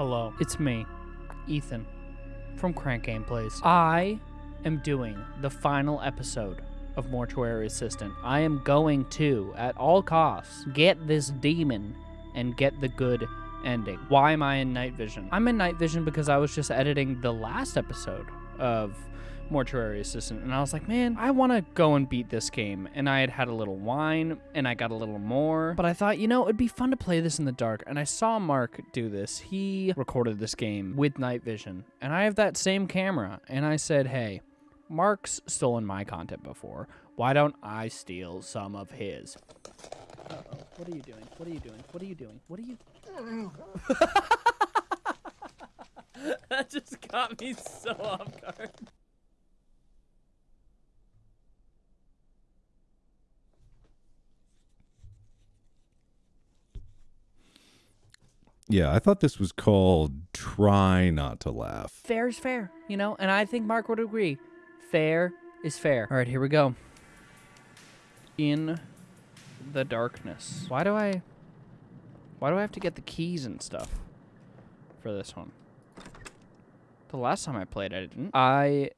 Hello, it's me, Ethan, from Crank Gameplays. I am doing the final episode of Mortuary Assistant. I am going to, at all costs, get this demon and get the good ending. Why am I in night vision? I'm in night vision because I was just editing the last episode of Mortuary Assistant, and I was like, man, I want to go and beat this game. And I had had a little wine, and I got a little more. But I thought, you know, it'd be fun to play this in the dark. And I saw Mark do this. He recorded this game with night vision, and I have that same camera. And I said, hey, Mark's stolen my content before. Why don't I steal some of his? Uh-oh. What are you doing? What are you doing? What are you doing? What are you... that just got me so off guard. Yeah, I thought this was called Try Not to Laugh. Fair is fair, you know? And I think Mark would agree. Fair is fair. All right, here we go. In the darkness. Why do I... Why do I have to get the keys and stuff for this one? The last time I played, I didn't. I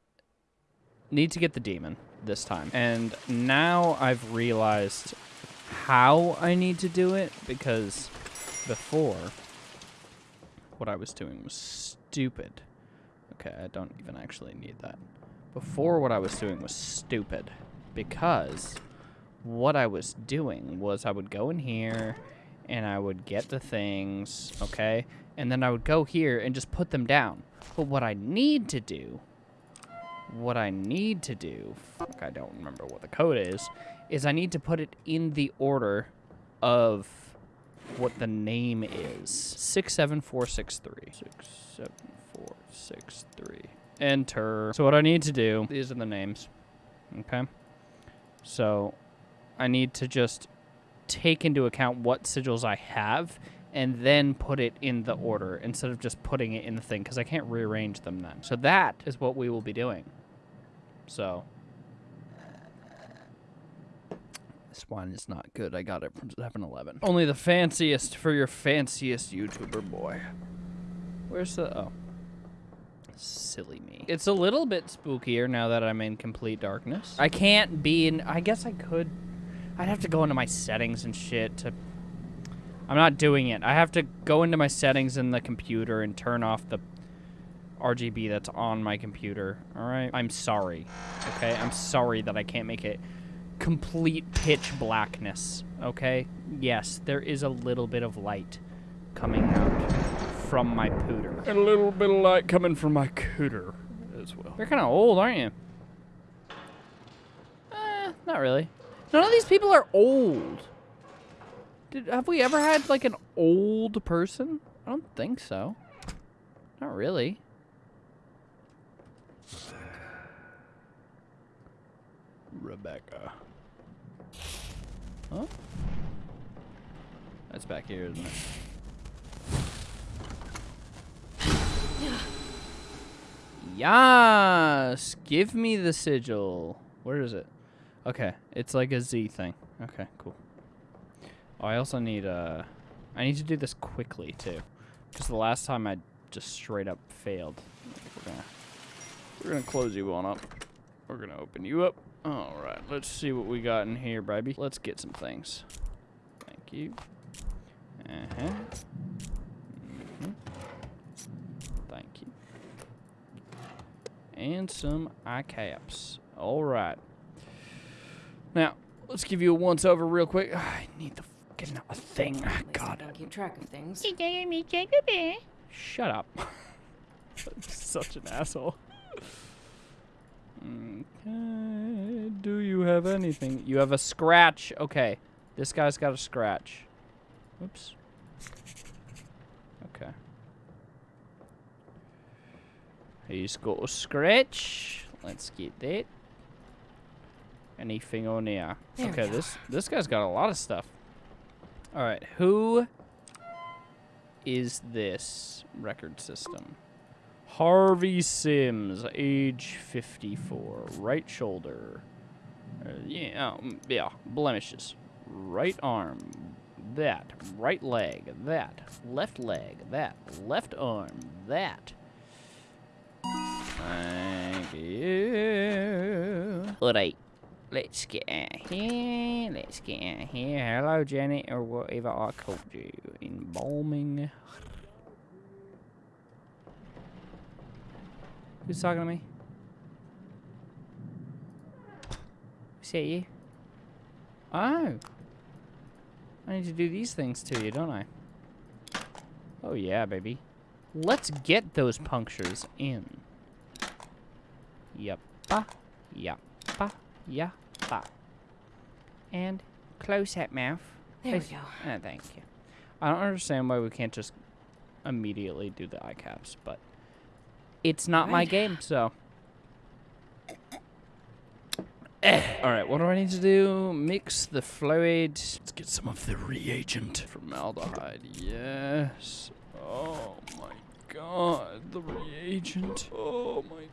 need to get the demon this time. And now I've realized how I need to do it because before what I was doing was stupid. Okay, I don't even actually need that. Before what I was doing was stupid because what I was doing was I would go in here and I would get the things, okay? And then I would go here and just put them down. But what I need to do, what I need to do, fuck, I don't remember what the code is, is I need to put it in the order of what the name is. 67463. 67463. Enter. So what I need to do, these are the names. Okay? So I need to just take into account what sigils I have and then put it in the order instead of just putting it in the thing because I can't rearrange them then. So that is what we will be doing. So this wine is not good. I got it from 7-Eleven. Only the fanciest for your fanciest YouTuber boy. Where's the... Oh. Silly me. It's a little bit spookier now that I'm in complete darkness. I can't be in... I guess I could... I'd have to go into my settings and shit to... I'm not doing it. I have to go into my settings in the computer and turn off the RGB that's on my computer. All right? I'm sorry. Okay? I'm sorry that I can't make it complete pitch blackness. Okay? Yes, there is a little bit of light coming out from my pooter. And a little bit of light coming from my cooter as well. You're kind of old, aren't you? Eh, not really. None of these people are old. Did, have we ever had, like, an old person? I don't think so. Not really. Rebecca. Huh? That's back here, isn't it? Yes! Give me the sigil. Where is it? Okay, it's like a Z thing. Okay, cool. Oh, I also need, uh... I need to do this quickly, too. Because the last time I just straight up failed. We're gonna... We're gonna close you on up. We're gonna open you up. Alright, let's see what we got in here, baby. Let's get some things. Thank you. Uh-huh. Mm -hmm. Thank you. And some eye caps. Alright. Now, let's give you a once over real quick. I need the fucking thing. God. Don't keep track of things. Shut up. Such an asshole. Okay. Do you have anything? You have a scratch. Okay. This guy's got a scratch. Oops. Okay. He's got a scratch. Let's get that. Anything on there? There okay, this this guy's got a lot of stuff. All right, who is this record system? Harvey Sims, age 54, right shoulder. Uh, yeah, um, yeah, blemishes. Right arm, that, right leg, that, left leg, that, left arm, that. Thank you. Alright, let's get out here, let's get out here. Hello, Janet, or whatever I called you. Embalming. Who's talking to me? Is that you? Oh. I need to do these things to you, don't I? Oh yeah, baby. Let's get those punctures in. Yappa, yappa, yappa. And close that mouth. There we go. Ah, thank you. I don't understand why we can't just immediately do the eye caps, but it's not my game, so. All right, what do I need to do? Mix the fluid. Let's get some of the reagent. Formaldehyde, yes. Oh my god, the reagent. Oh my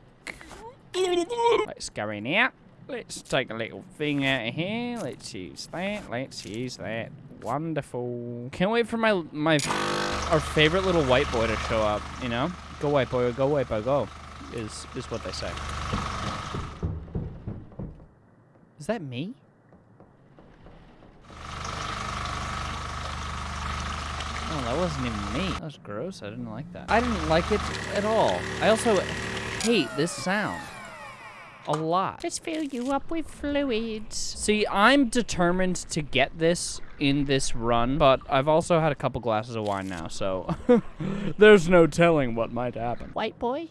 god. Let's go in here. Let's take a little thing out of here. Let's use that. Let's use that. Wonderful. Can't wait for my my our favorite little white boy to show up. You know, go away, boy, go away, boy, go. Is is what they say. Is that me? Oh, that wasn't even me. That was gross. I didn't like that. I didn't like it at all. I also hate this sound a lot. Just fill you up with fluids. See, I'm determined to get this in this run, but I've also had a couple glasses of wine now, so there's no telling what might happen. White boy,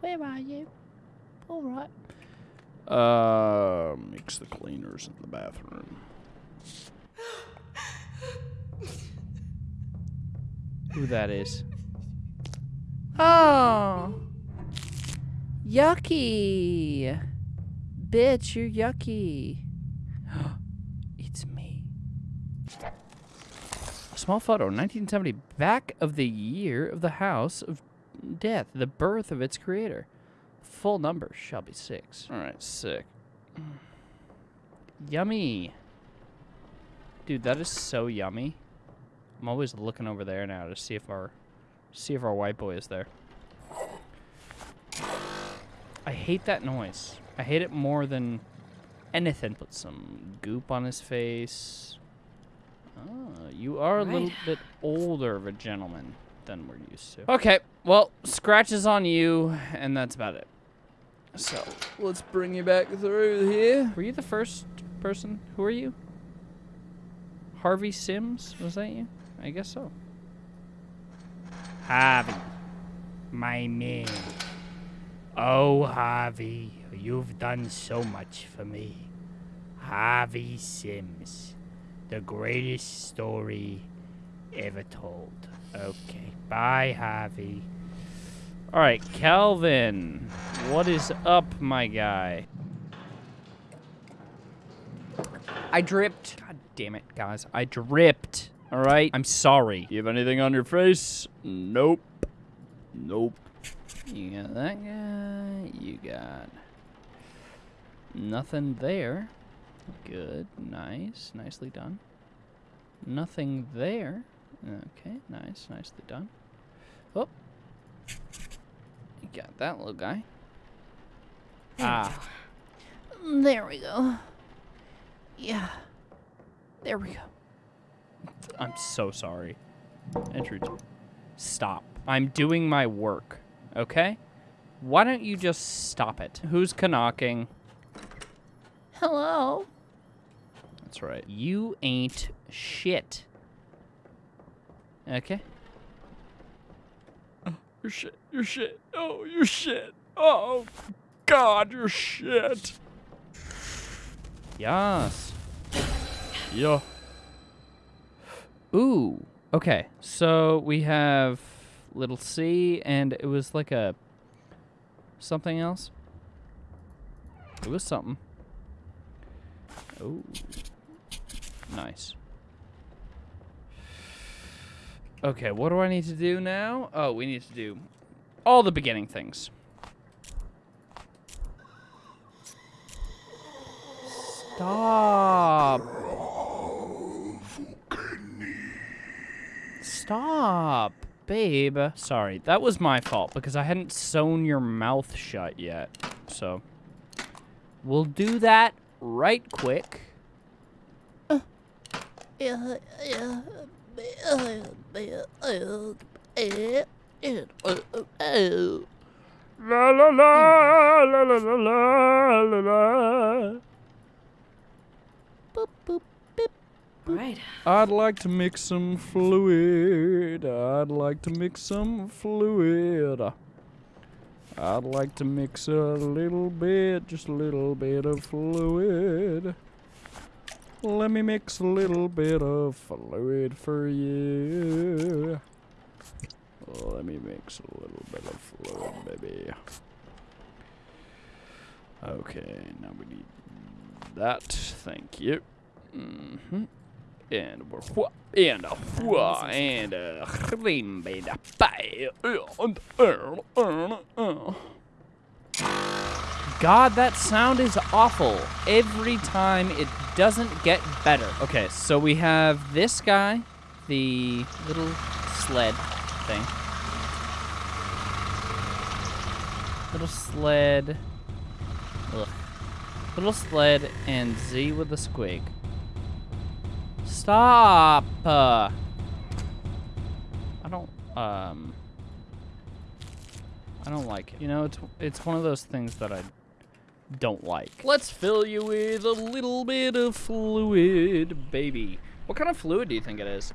where are you? All right. Uh, mix the cleaners in the bathroom. Who that is? Oh, yucky, bitch! You're yucky. it's me. A small photo, 1970, back of the year of the house of death, the birth of its creator. Full number shall be six. All right, sick. Yummy. Dude, that is so yummy. I'm always looking over there now to see if our see if our white boy is there. I hate that noise. I hate it more than anything. Put some goop on his face. Oh, you are a little bit older of a gentleman than we're used to. Okay, well, scratches on you, and that's about it. So let's bring you back through here. Were you the first person? Who are you? Harvey Sims? Was that you? I guess so. Harvey, my man. Oh, Harvey, you've done so much for me. Harvey Sims, the greatest story ever told. Okay, bye, Harvey. All right, Calvin, what is up, my guy? I dripped. God damn it, guys. I dripped. All right. I'm sorry. You have anything on your face? Nope. Nope. You got that guy. You got nothing there. Good. Nice. Nicely done. Nothing there. Okay. Nice. Nicely done. Oh. You got that little guy. Ah. There we go. Yeah. There we go. I'm so sorry. Entry. Stop. I'm doing my work. Okay? Why don't you just stop it? Who's knocking? Hello. That's right. You ain't shit. Okay? Oh, you're shit. You're shit. Oh, you're shit. Oh, God, you're shit. Yes. Yeah. Ooh. Okay. So we have little C, and it was like a something else. It was something. Oh. Nice. Okay, what do I need to do now? Oh, we need to do all the beginning things. Stop. Stop, babe. Sorry, that was my fault because I hadn't sewn your mouth shut yet. So, we'll do that right quick. La la la la la la la la la. All right. I'd like to mix some fluid. I'd like to mix some fluid. I'd like to mix a little bit, just a little bit of fluid. Let me mix a little bit of fluid for you. Let me mix a little bit of fluid, baby. Okay, now we need that. Thank you. Mm-hmm. And we're wha- and a wha- and a cream made a pie. And. God, that sound is awful. Every time it doesn't get better. Okay, so we have this guy, the little sled thing. Little sled. Ugh. Little sled and Z with a squig. Stop! Uh, I don't, um... I don't like it. You know, it's it's one of those things that I don't like. Let's fill you with a little bit of fluid, baby. What kind of fluid do you think it is?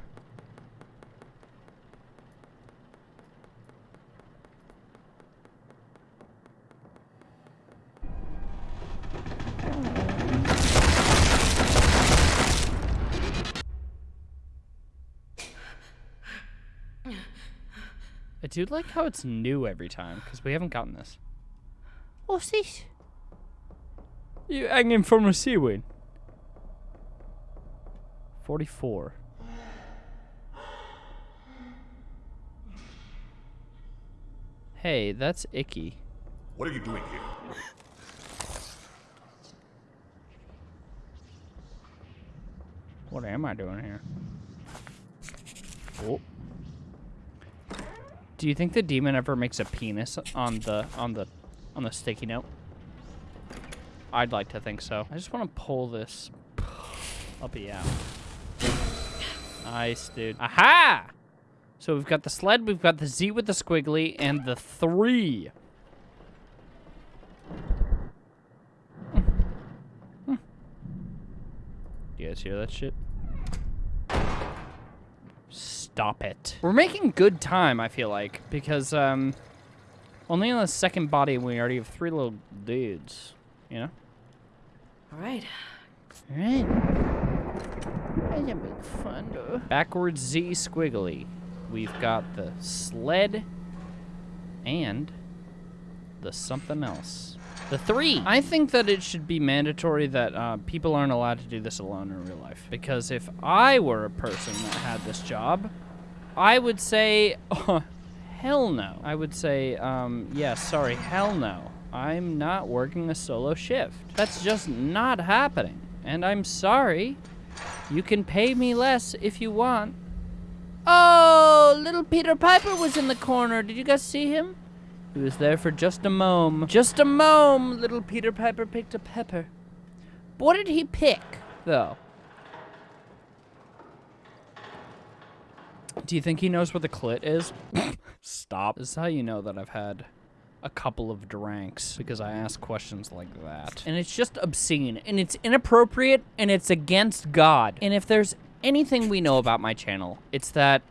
I do like how it's new every time, because we haven't gotten this. What's this? You hanging from a seaweed. 44. Hey, that's icky. What are you doing here? What am I doing here? Oh. Do you think the demon ever makes a penis on the on the on the sticky note? I'd like to think so. I just want to pull this uppy out. Nice, dude. Aha! So we've got the sled, we've got the Z with the squiggly, and the three. Do you guys hear that shit? Stop it. We're making good time, I feel like, because um, only on the second body we already have three little dudes. You know? All right. All right. That's a big fun. though. Backwards Z squiggly. We've got the sled and the something else. The three. I think that it should be mandatory that uh, people aren't allowed to do this alone in real life. Because if I were a person that had this job, I would say, oh, hell no. I would say, um, yeah, sorry, hell no. I'm not working a solo shift. That's just not happening. And I'm sorry. You can pay me less if you want. Oh, little Peter Piper was in the corner. Did you guys see him? He was there for just a mome. Just a mome. Little Peter Piper picked a pepper. But what did he pick, though? Do you think he knows where the clit is? Stop. This is how you know that I've had a couple of drinks because I ask questions like that. And it's just obscene and it's inappropriate and it's against God. And if there's anything we know about my channel, it's that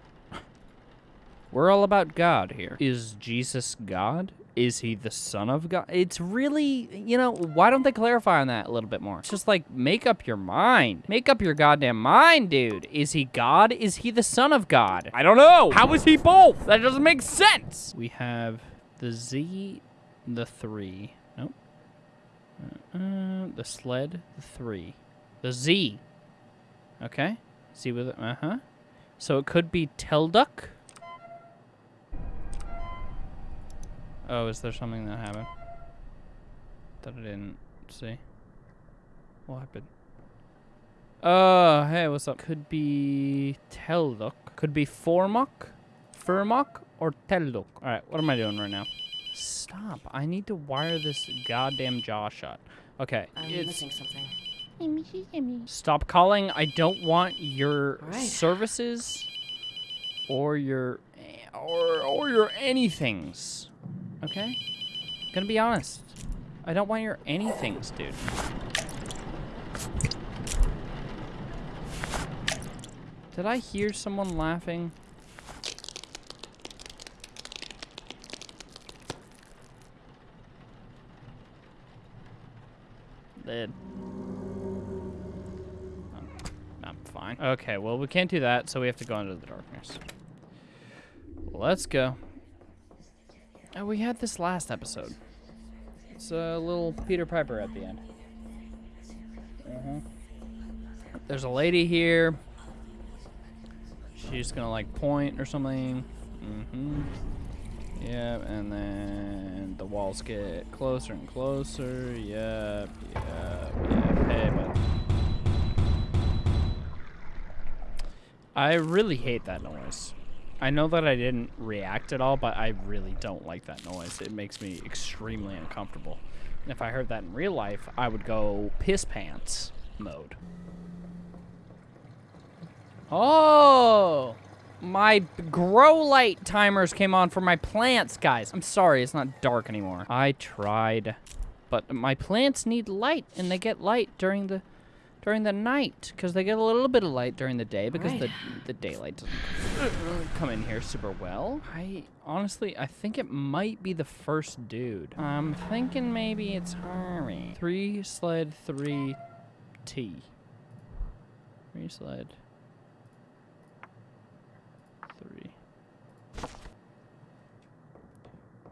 we're all about God here. Is Jesus God? Is he the son of God? It's really, you know, why don't they clarify on that a little bit more? It's just like, make up your mind. Make up your goddamn mind, dude. Is he God? Is he the son of God? I don't know. How is he both? That doesn't make sense. We have the Z, the three. Nope. Uh, uh, the sled, the three. The Z. Okay. Z with it. Uh huh. So it could be Telduk. Oh, is there something that happened that I didn't see? What happened? Uh, hey, what's up? Could be Telduk. Could be Formok, Furmok, or Telduk. All right, what am I doing right now? Stop. I need to wire this goddamn jaw shut. Okay. I'm it's- missing something. Stop calling. I don't want your All right. services or your or or your anythings. Okay? Gonna be honest. I don't want your anythings, dude. Did I hear someone laughing? Did. I'm fine. Okay, well, we can't do that, so we have to go into the darkness. Let's go. Oh, we had this last episode. It's a little Peter Piper at the end. Uh-huh. There's a lady here. She's gonna, like, point or something. Mm-hmm. Yep, and then the walls get closer and closer. Yep, yep, yep. Hey, bud. I really hate that noise. I know that I didn't react at all, but I really don't like that noise. It makes me extremely uncomfortable. And if I heard that in real life, I would go piss pants mode. Oh! My grow light timers came on for my plants, guys. I'm sorry, it's not dark anymore. I tried, but my plants need light, and they get light during the during the night because they get a little bit of light during the day because the Right. the daylight doesn't come in here super well. I honestly, I think it might be the first dude. I'm thinking maybe it's Harvey. Three sled three T. Three sled three.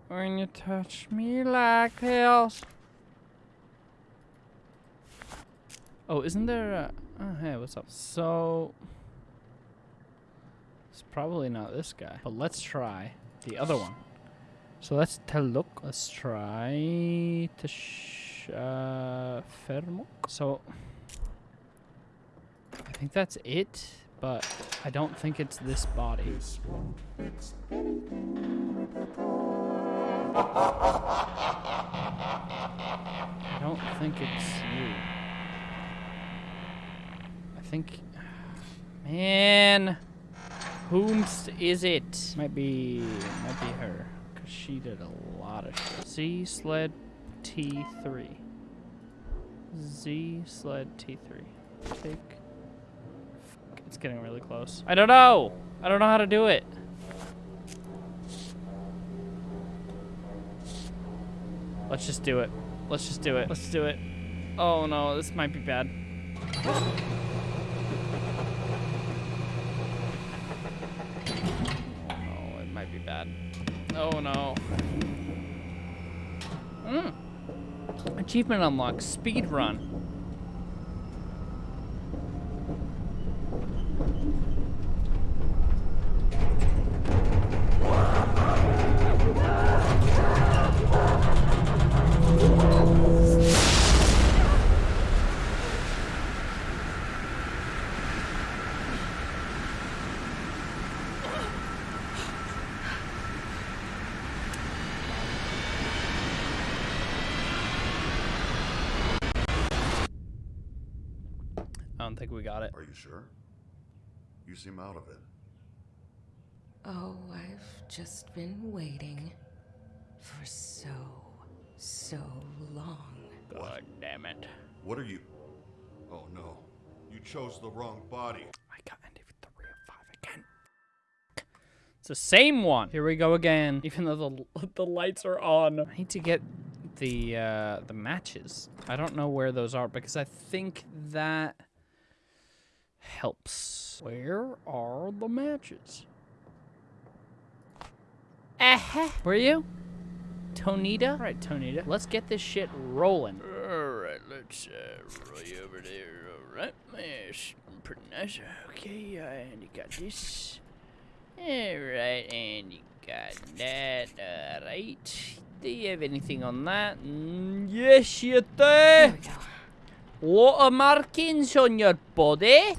When you touch me like this. Oh, isn't there a... Oh, hey, what's up? So... It's probably not this guy. But let's try the other one. So let's tell look. Let's try to sh uh, Fermok. So I think that's it, but I don't think it's this body. I don't think it's you. I think, man, whomst is it? Might be, might be her, cause she did a lot of shit. Z sled T3. Z sled T3. Take. It's getting really close. I don't know. I don't know how to do it. Let's just do it. Let's just do it. Let's do it. Oh no, this might be bad. Oh no, it might be bad. Oh no. Mm. Achievement unlocked. Speed run. Think we got it. Are you sure? You seem out of it. Oh, I've just been waiting for so, so long. God damn it. What are you? Oh no. You chose the wrong body. I got NDV3 of 5 again. It's the same one. Here we go again. Even though the the lights are on. I need to get the uh, the matches. I don't know where those are because I think that helps. Where are the matches? Uh-huh. Where are you? Tonita? All right, Tonita. Let's get this shit rolling. All right, let's uh, roll you over there. All right, yes, pretty nice. Okay, uh, and you got this. All right, and you got that. All right. Do you have anything on that? Mm, yes, you do. There we go. Of markings on your body.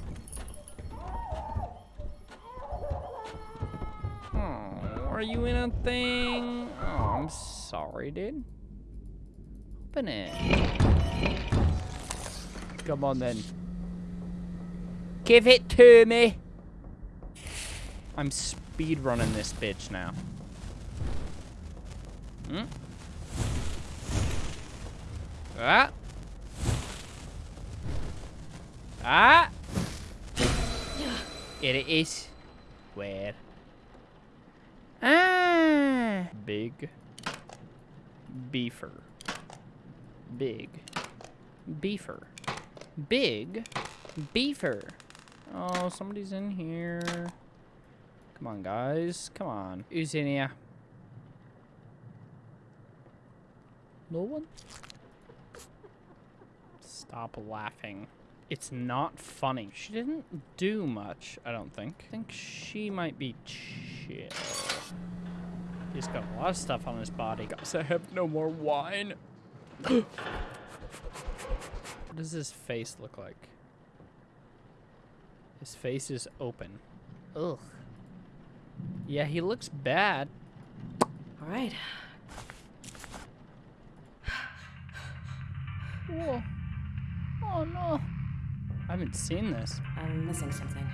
Oh, are you in a thing? Oh, I'm sorry, dude. Open it. Come on then. Give it to me. I'm speed running this bitch now. Hmm? Ah. Ah. It is. Where? Ah. Big. Beefer. Big. Beefer. Big. Beefer. Oh, somebody's in here. Come on, guys. Come on. Who's in here? No one? Stop laughing. It's not funny. She didn't do much, I don't think. I think she might be chill. He's got a lot of stuff on his body. Guys, I have no more wine. what does his face look like? His face is open. Ugh. Yeah, he looks bad. All right. Whoa. Oh no. I haven't seen this. I'm missing something.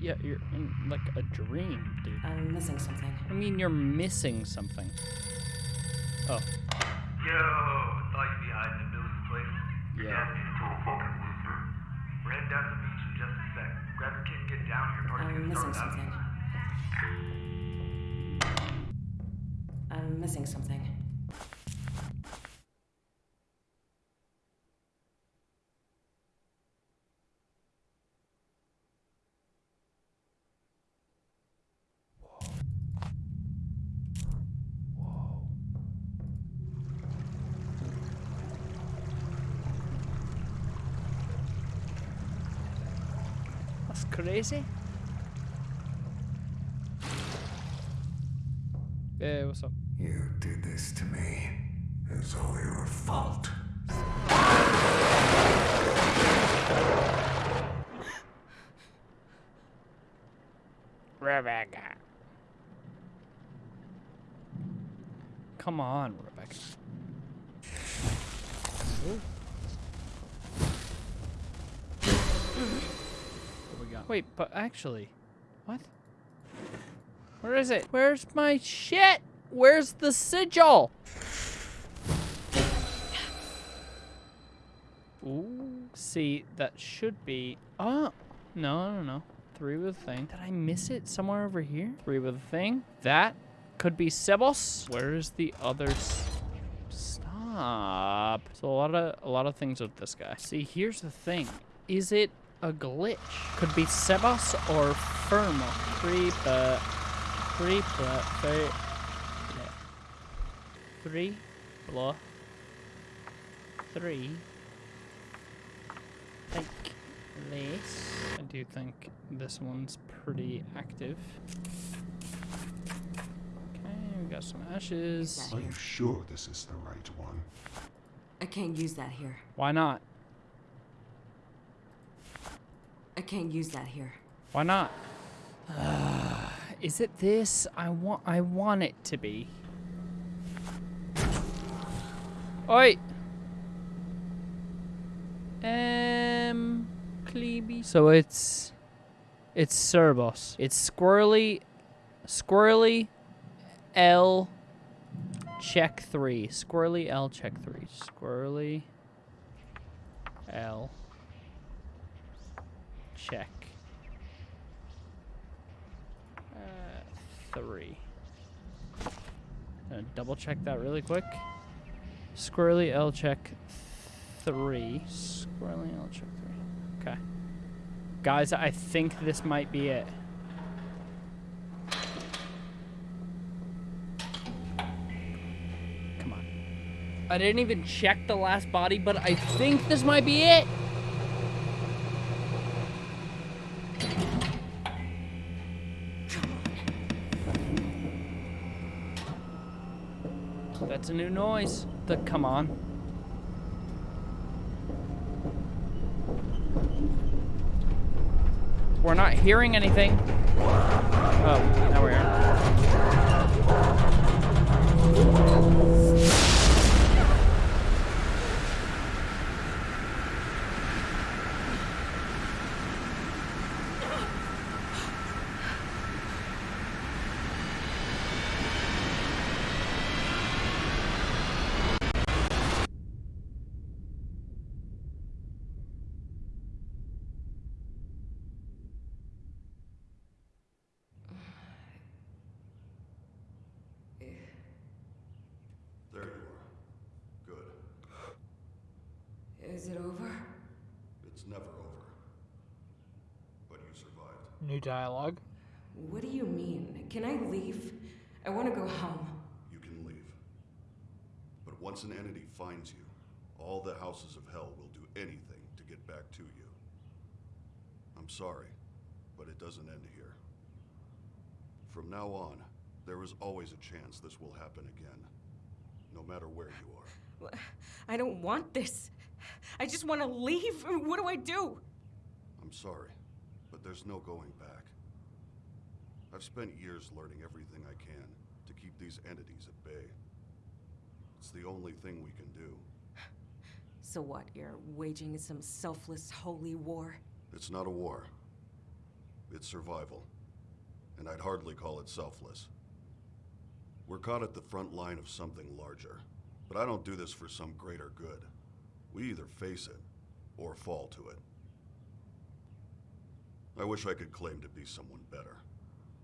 Yeah, you're in like a dream, dude. I'm missing something. I mean, you're missing something. Oh, Yo, thought you'd be hiding in Billy's place. Yeah. Yeah, me a total fucking loser. We're heading down to the beach in just a sec. Grab your kit and get down here. Party's I'm missing something. I'm missing something. That's crazy. Hey, what's up? You did this to me. It's all your fault. Rebecca. Come on, Rebecca. Ooh. What we got? Wait, but actually, what? Where is it? Where's my shit? Where's the sigil? Ooh. See, that should be. Oh, no, no, no. Three with a thing. Did I miss it somewhere over here? Three with a thing. That could be Sebos. Where's the other? Stop. So a lot of a lot of things with this guy. See, here's the thing. Is it a glitch? Could be Sebas or Firmo. Three, but three, but three. Three, blah. Three. Like this. I do think this one's pretty active. Okay, we got some ashes. Are you sure this is the right one? I can't use that here. Why not? I can't use that here. Why not? is it this? I want I want it to be. Oi! Um Cleeby. So it's it's Cerbos. It's squirrely squirrely L check three. Squirrely L check three. Squirrely L check. Uh, three. Gonna double check that really quick. Squirrely L check three. Squirrely L check three. Okay. Guys, I think this might be it. Come on. I didn't even check the last body, but I think this might be it. a new noise. The, come on. We're not hearing anything. Oh, now we are. New dialogue. What do you mean? Can I leave? I want to go home. You can leave. But once an entity finds you, all the houses of hell will do anything to get back to you. I'm sorry, but it doesn't end here. From now on, there is always a chance this will happen again, no matter where you are. I don't want this. I just want to leave. What do I do? I'm sorry, but there's no going back. I've spent years learning everything I can to keep these entities at bay. It's the only thing we can do. So what? You're waging some selfless holy war? It's not a war. It's survival. And I'd hardly call it selfless. We're caught at the front line of something larger. But I don't do this for some greater good. We either face it or fall to it. I wish I could claim to be someone better,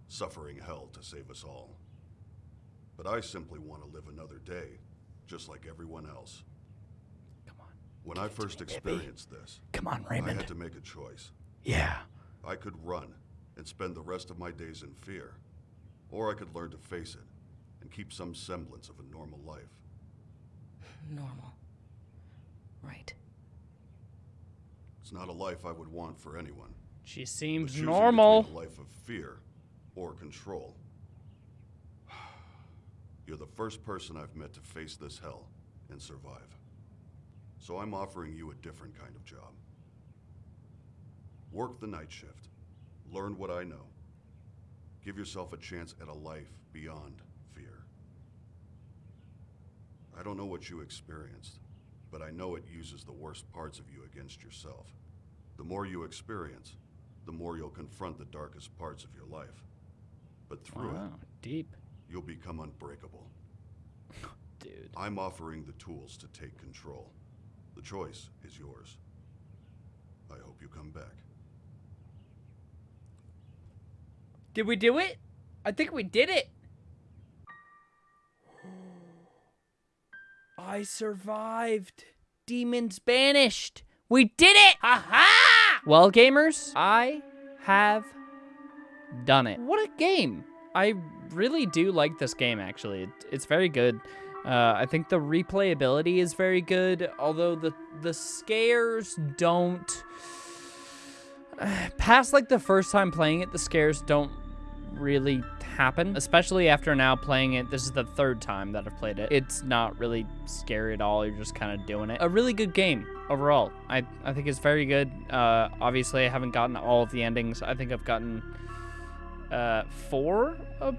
suffering hell to save us all. But I simply want to live another day, just like everyone else. Come on. When I first experienced this, Come on, Raymond. I had to make a choice. Yeah. I could run and spend the rest of my days in fear, or I could learn to face it and keep some semblance of a normal life. Normal. Right. It's not a life I would want for anyone. She seems choosing normal. a life of fear or control. You're the first person I've met to face this hell and survive. So I'm offering you a different kind of job. Work the night shift. Learn what I know. Give yourself a chance at a life beyond fear. I don't know what you experienced, but I know it uses the worst parts of you against yourself. The more you experience, the more you'll confront the darkest parts of your life. But through Wow, deep, it, you'll become unbreakable. dude. I'm offering the tools to take control. The choice is yours. I hope you come back. Did we do it? I think we did it. I survived. Demons banished. We did it! Ha ha! Well, gamers, I have done it. What a game. I really do like this game, actually. It's very good. Uh, I think the replayability is very good, although the, the scares don't... Past, like, the first time playing it, the scares don't really happen, especially after now playing it. This is the third time that I've played it. It's not really scary at all. You're just kind of doing it. A really good game overall. I, I think it's very good. Uh, obviously, I haven't gotten all of the endings. I think I've gotten uh, four of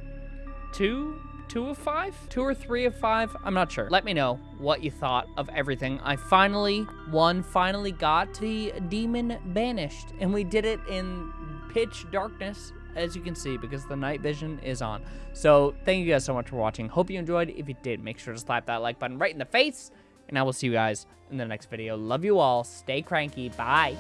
two, two of five, two or three of five. I'm not sure. Let me know what you thought of everything. I finally, one finally got the demon banished, and we did it in pitch darkness as you can see, because the night vision is on. So, thank you guys so much for watching. Hope you enjoyed. If you did, make sure to slap that like button right in the face. And I will see you guys in the next video. Love you all. Stay cranky. Bye.